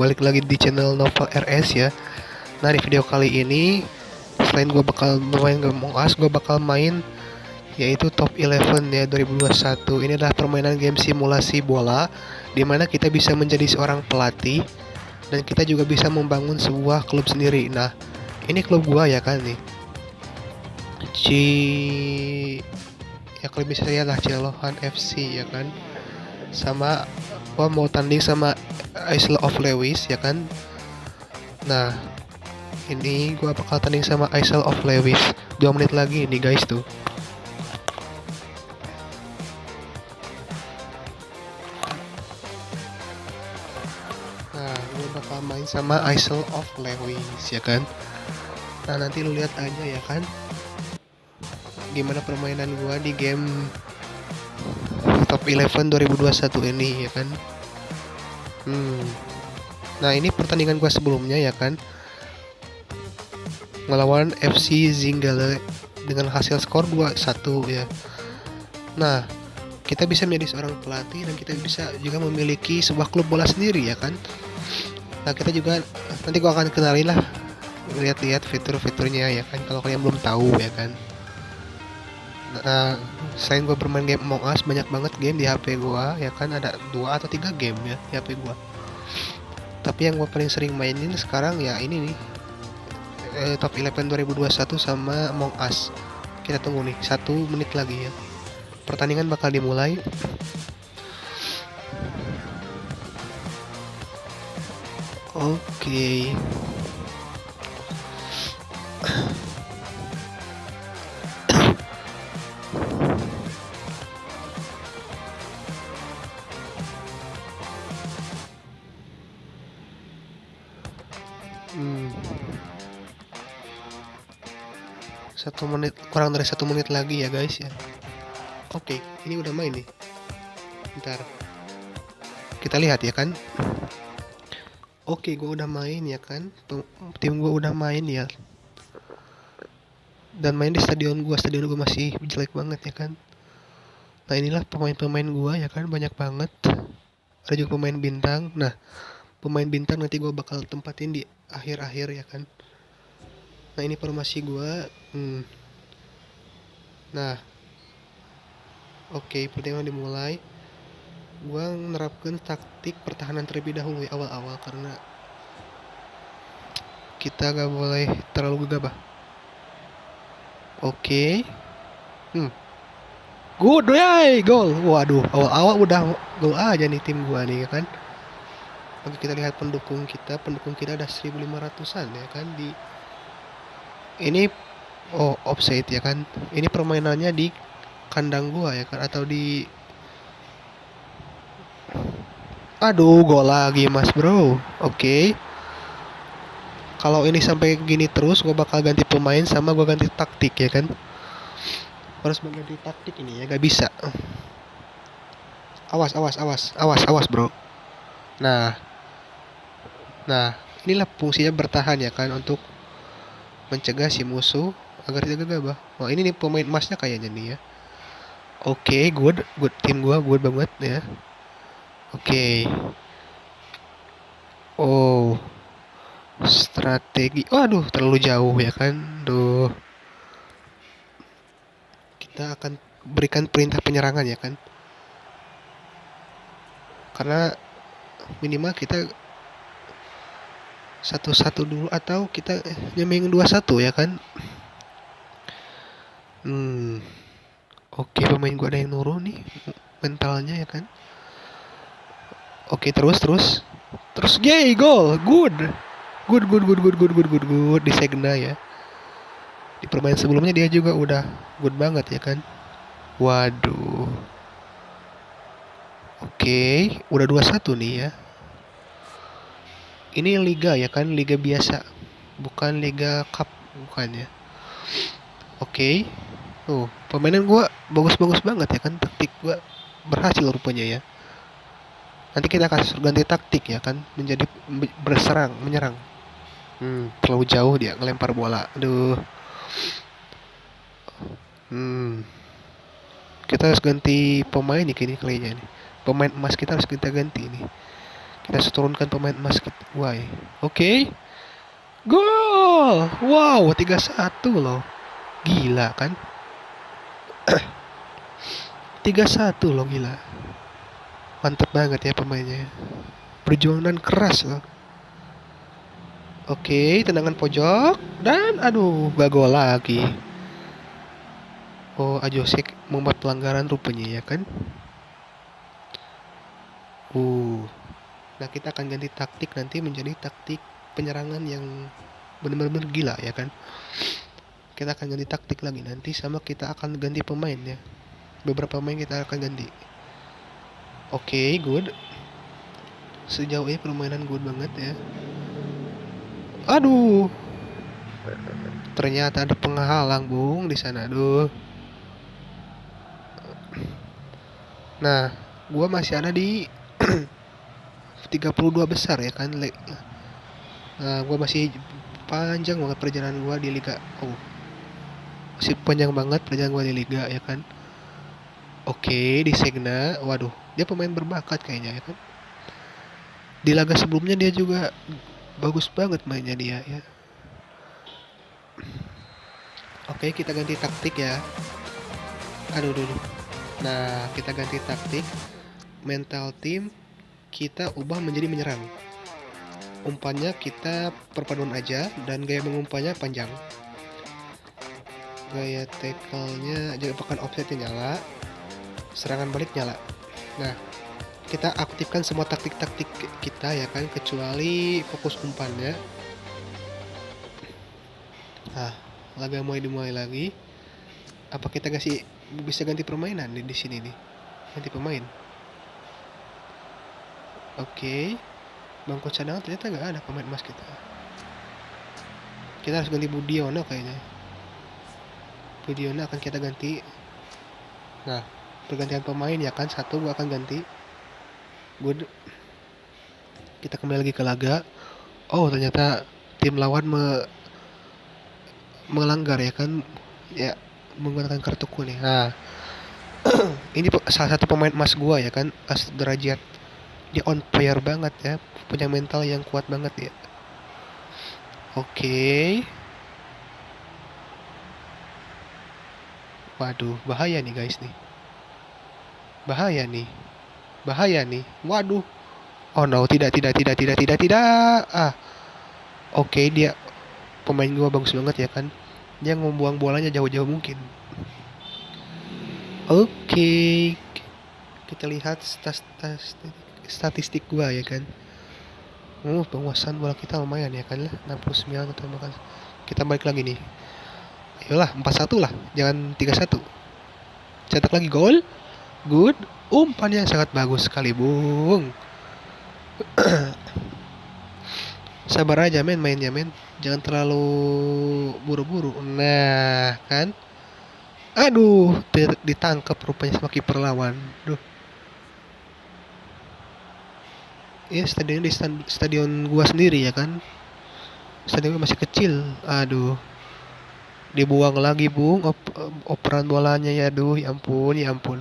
balik lagi di channel Novel RS ya. Nah di video kali ini Selain gue bakal main Among Us Gue bakal main Yaitu Top 11 ya 2021 Ini adalah permainan game simulasi bola Di mana kita bisa menjadi seorang pelatih Dan kita juga bisa membangun sebuah klub sendiri. Nah ini klub gua ya kan nih. Ci ya kalau bisa saya lah Cilohan FC ya kan. Sama gua mau tanding sama Isle of Lewis ya kan? Nah ini gua bakal tanding sama Isle of Lewis. 2 menit lagi nih guys tuh. Nah gua bakal main sama Isle of Lewis ya kan? Nah nanti lu lihat aja ya kan? Gimana permainan gua di game top 11 2021 ini ya kan? Hmm. Nah ini pertandingan gua sebelumnya ya kan? Melawan FC Zinggale dengan hasil skor 2-1 ya. Nah kita bisa menjadi seorang pelatih dan kita bisa juga memiliki sebuah klub bola sendiri ya kan? Nah kita juga nanti gua akan kenalin lah lihat-lihat fitur-fiturnya ya kan? Kalau kalian belum tahu ya kan nah selain gue bermain game Among Us banyak banget game di HP gue ya kan? Ada dua atau tiga game ya di HP gue tapi yang gue paling sering mainin sekarang ya ini nih. Eh, top 11 2021 sama Among Us. Kita tunggu nih satu menit lagi ya. Pertandingan bakal dimulai. Oke. okay. Satu menit kurang dari satu menit lagi ya guys ya. Oke, ini udah main nih. Ntar kita lihat ya kan. Oke, gue udah main ya kan. Tim gue udah main ya. Dan main di stadion gue, stadion gue masih jelek banget ya kan. Nah inilah pemain-pemain gue ya kan banyak banget. Ada juga pemain bintang. Nah pemain bintang nanti gue bakal tempatin di akhir-akhir ya kan nah ini formasi gue hmm. nah. Oke okay, pertandingan dimulai. Gue menerapkan taktik pertahanan terlebih dahulu ya awal-awal karena kita gak boleh terlalu gegabah. Oke. Okay. hmm. Good yay gol. Waduh awal-awal udah gol aja nih tim gua nih ya kan? Oke kita lihat pendukung kita, pendukung kita ada 1500-an ya kan? Di ini oh offside ya kan. Ini permainannya di kandang gua ya kan atau di Aduh, gol lagi Mas, Bro. Oke. Okay. Kalau ini sampai gini terus, gua bakal ganti pemain sama gua ganti taktik ya kan. Harus mengganti taktik ini ya, gak bisa. Awas, awas, awas, awas, awas, Bro. Nah, Nah, inilah fungsinya bertahan ya kan untuk mencegah si musuh agar tidak gegabah. Wah, ini nih pemain emasnya kayaknya nih ya. Oke, okay, good, good tim gua good banget ya. Oke. Okay. Oh. Strategi. Waduh, terlalu jauh ya kan. Duh. Kita akan berikan perintah penyerangan ya kan. Karena minimal kita satu-satu dulu atau kita nyemeng dua satu ya kan? Hmm oke pemain gua ada yang nurun nih mentalnya ya kan? Oke terus terus. Terus gay gol good. Good good good good good good good good di Segna ya. Di permainan sebelumnya dia juga udah good banget ya kan? Waduh. Oke udah dua satu nih ya ini liga ya kan? Liga biasa. Bukan liga cup bukan ya? Oke. Okay. tuh permainan gua bagus-bagus banget ya kan? Taktik gua berhasil rupanya ya. Nanti kita akan ganti taktik ya kan? Menjadi berserang menyerang. Hmm terlalu jauh dia ngelempar bola. Aduh. Hmm. Kita harus ganti pemain nih kini kayaknya nih. Pemain emas kita harus kita ganti nih kita harus turunkan pemain emas kita why oke okay. gol wow 3-1 loh gila kan 3-1 loh gila mantep banget ya pemainnya perjuangan keras loh Oke, tendangan pojok dan aduh gak lagi. Oh, Ajosek membuat pelanggaran rupanya ya kan? Uh. Nah, kita akan ganti taktik nanti menjadi taktik penyerangan yang benar-benar gila ya kan? Kita akan ganti taktik lagi nanti sama kita akan ganti pemain ya. Beberapa pemain kita akan ganti. Oke, okay, good. Sejauh ini permainan good banget ya. Aduh. Ternyata ada penghalang, Bung, di sana. Aduh. Nah, gua masih ada di 32 besar ya kan. Nah, gua masih panjang banget perjalanan gua di liga. Oh. Masih panjang banget perjalanan gua di liga ya kan. Oke, di Segna. Waduh, dia pemain berbakat kayaknya ya kan. Di laga sebelumnya dia juga bagus banget mainnya dia ya oke kita ganti taktik ya aduh dulu nah kita ganti taktik mental team kita ubah menjadi menyerang. Umpannya kita perpaduan aja dan gaya mengumpannya panjang. Gaya tackle-nya jangan pakai offsetnya nyala serangan balik nyala. Nah kita aktifkan semua taktik-taktik kita ya kan kecuali fokus umpannya. Nah laga mulai dimulai lagi. Apa kita kasih bisa ganti permainan di sini nih? Ganti pemain oke. Bangku cadangan ternyata nggak ada pemain emas kita. Kita harus ganti Budiono kayaknya. Budiono akan kita ganti. Nah pergantian pemain ya kan satu gua akan ganti. Gue kita kembali lagi ke laga. Oh ternyata tim lawan me melanggar ya kan? Ya menggunakan kartu kuning. Nah ini salah satu pemain emas gua ya kan as derajat dia on fire banget ya. Punya mental yang kuat banget ya. Oke. Okay. waduh bahaya nih guys nih. Bahaya nih. Bahaya nih. Waduh. Oh no tidak tidak tidak tidak tidak tidak. Ah. Oke okay, dia pemain gua bagus banget ya kan. Dia membuang bolanya jauh-jauh mungkin. Oke. Okay. kita lihat statistik statistik gua ya kan? Oh, penguasaan bola kita lumayan ya kan? lah 69 atau makan kita balik lagi nih. Ayolah 4-1 lah. Jangan 3-1 cetak lagi gol. Good. Umpannya sangat bagus sekali bung. Sabar aja men mainnya men. Jangan terlalu buru-buru. Nah kan? Aduh ditangkap rupanya sama kiper lawan. Duh ya stadion di stadion gua sendiri ya kan stadion masih kecil aduh dibuang lagi bung op operan bolanya ya aduh ya ampun ya ampun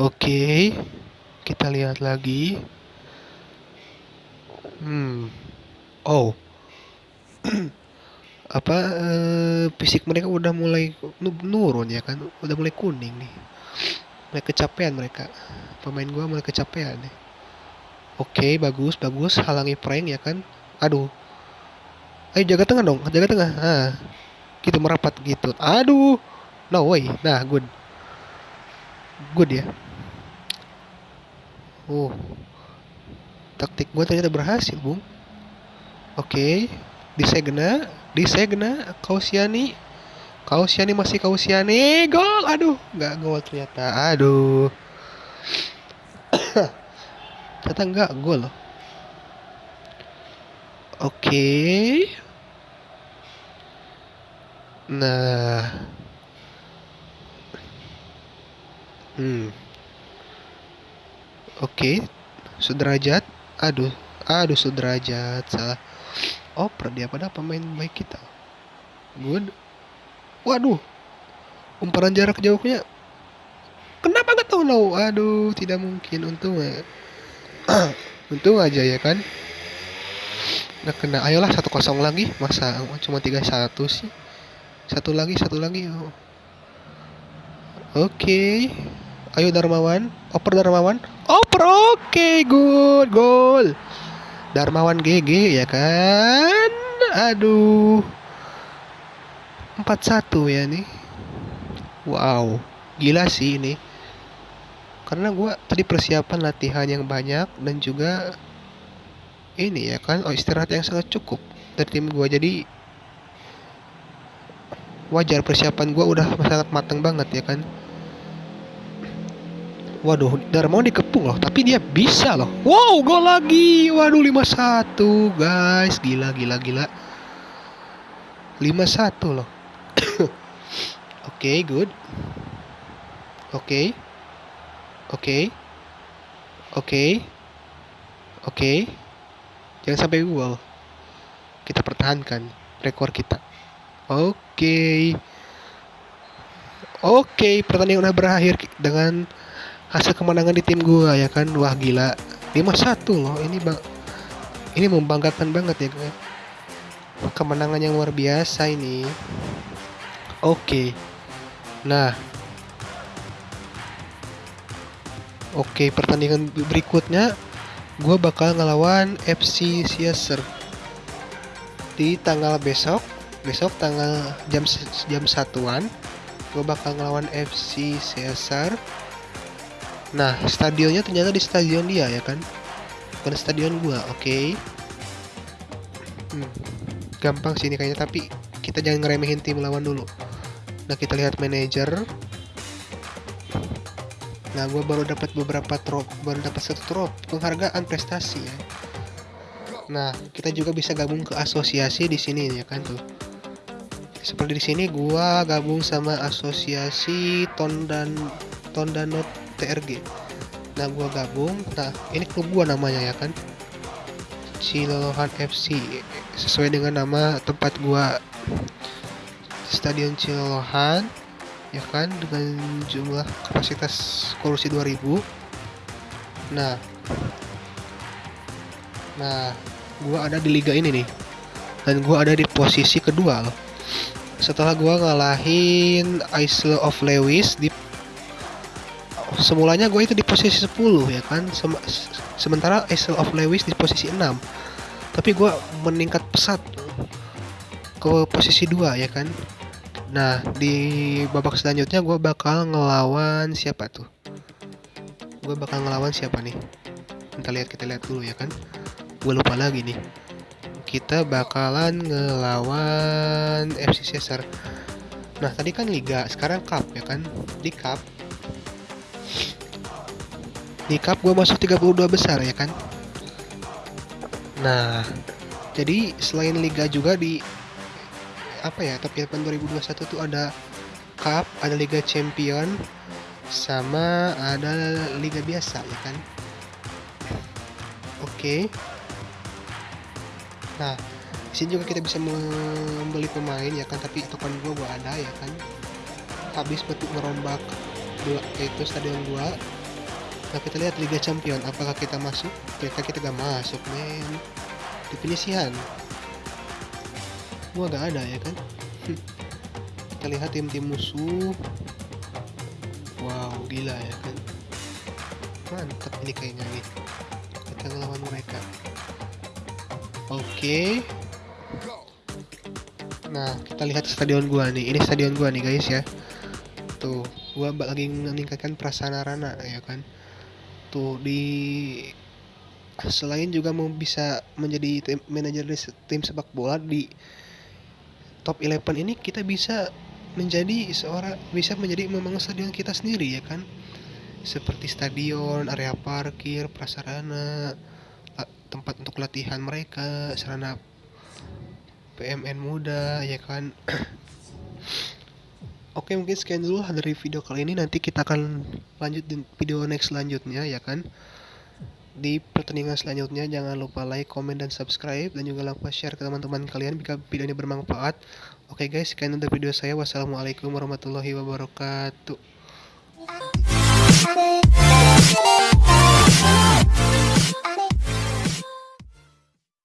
Oke, kita lihat lagi. Hmm. Oh. Apa uh, fisik mereka udah mulai nurun ya kan? Udah mulai kuning nih. Mulai kecapean mereka. Pemain gua mulai kecapean nih. Oke, bagus, bagus. Halangi prank ya kan? Aduh. Ayo jaga tengah dong, jaga tengah. Ah. Gitu merapat gitu. Aduh. No way. Nah, good. Good ya. Oh. Taktik gue ternyata berhasil, Bung. Oke. Okay. Disegna, disegna, Kausiani. Kausiani masih Kausiani. Gol. Aduh, nggak gol ternyata. Aduh. ternyata nggak gol. Oke. Nah. Hmm. Oke, okay. sederajat. Aduh, aduh sederajat salah. Oper dia pada pemain baik kita. Good. Waduh. Umparan jarak jauhnya. Kenapa nggak tahu no aduh tidak mungkin. Untung ya. Untung aja ya kan? Nggak kena. Ayolah satu kosong lagi. Masa cuma tiga satu sih? Satu lagi satu lagi. Oh. oke. Okay. ayo Darmawan. Oper Darmawan. Oper oke. Okay, good gol Darmawan GG ya kan? Aduh 41 ya nih wow gila sih ini karena gue tadi persiapan latihan yang banyak dan juga ini ya kan oh istirahat yang sangat cukup dari tim gue jadi wajar persiapan gue udah sangat matang banget ya kan Waduh, Darmawan dikepung loh, tapi dia bisa loh. Wow, gol lagi. Waduh, 5-1, guys. Gila, gila, gila. 5-1 loh. Okay, good. Oke. Okay. Oke. Okay. Oke. Okay. Jangan sampai gol. Kita pertahankan rekor kita. Oke. Okay. Oke, okay, pertandingan udah berakhir dengan hasil kemenangan di tim gua ya kan. Wah, gila. 5-1 loh. Ini bang ini membanggakan banget ya, kan. Kemenangan yang luar biasa ini. Oke. Nah, Oke, pertandingan berikutnya gue bakal ngelawan FC Caesar di tanggal besok besok tanggal jam jam satuan gue bakal ngelawan FC Caesar nah stadionnya ternyata di stadion dia ya kan? Bukan stadion gua oke. Hmm, gampang sih ini kayaknya tapi kita jangan ngeremehin tim lawan dulu nah kita lihat manajer Nah, gue baru dapat beberapa trop, baru dapat satu trop penghargaan prestasi ya. Nah, kita juga bisa gabung ke asosiasi di sini ya kan tuh. Seperti di sini gue gabung sama asosiasi Tondan Tondanot TRG. Nah, gue gabung. Nah, ini klub gue namanya ya kan. Cilolohan FC sesuai dengan nama tempat gue Stadion Cilolohan ya kan dengan jumlah kapasitas kursi 2000 nah nah gua ada di liga ini nih dan gua ada di posisi kedua loh. Setelah gua ngalahin Isle of Lewis di semulanya gue itu di posisi 10 ya kan? Sem sementara Isle of Lewis di posisi 6 tapi gue meningkat pesat ke posisi 2 ya kan Nah, di babak selanjutnya gue bakal ngelawan siapa tuh? Gue bakal ngelawan siapa nih? Kita lihat, kita lihat dulu ya kan. Gue lupa lagi nih. Kita bakalan ngelawan FC Caesar. Nah, tadi kan Liga, sekarang Cup ya kan? Di Cup. Di Cup gue masuk 32 besar ya kan? Nah, jadi selain Liga juga di apa ya top 8 2021 tuh ada cup ada liga champion sama ada liga biasa ya kan? Oke. Okay. nah di sini juga kita bisa membeli pemain ya kan? Tapi token gua gua ada ya kan? Habis untuk merombak dua itu stadion gua nah kita lihat liga champion apakah kita masuk? Ternyata kita gak masuk men. Di penyisihan gua gak ada ya kan? Kita lihat tim-tim musuh. Wow gila ya kan? Mantap ini kayaknya nih. Kita ngelawan mereka. Oke. Okay. nah kita lihat stadion gua nih. Ini stadion gua nih guys ya. Tuh gua lagi meningkatkan prasarana ya kan? Tuh di selain juga mau bisa menjadi tim, manajer tim sepak bola di top 11 ini kita bisa menjadi seorang bisa menjadi memang stadion kita sendiri ya kan? Seperti stadion, area parkir, prasarana, tempat untuk latihan mereka, sarana PMN muda ya kan. Oke mungkin sekian dulu dari video kali ini. Nanti kita akan lanjut di video next selanjutnya ya kan di pertandingan selanjutnya jangan lupa like, komen, dan subscribe dan juga lupa share ke teman-teman kalian jika video ini bermanfaat. Oke okay guys, sekian untuk video saya. Wassalamualaikum warahmatullahi wabarakatuh.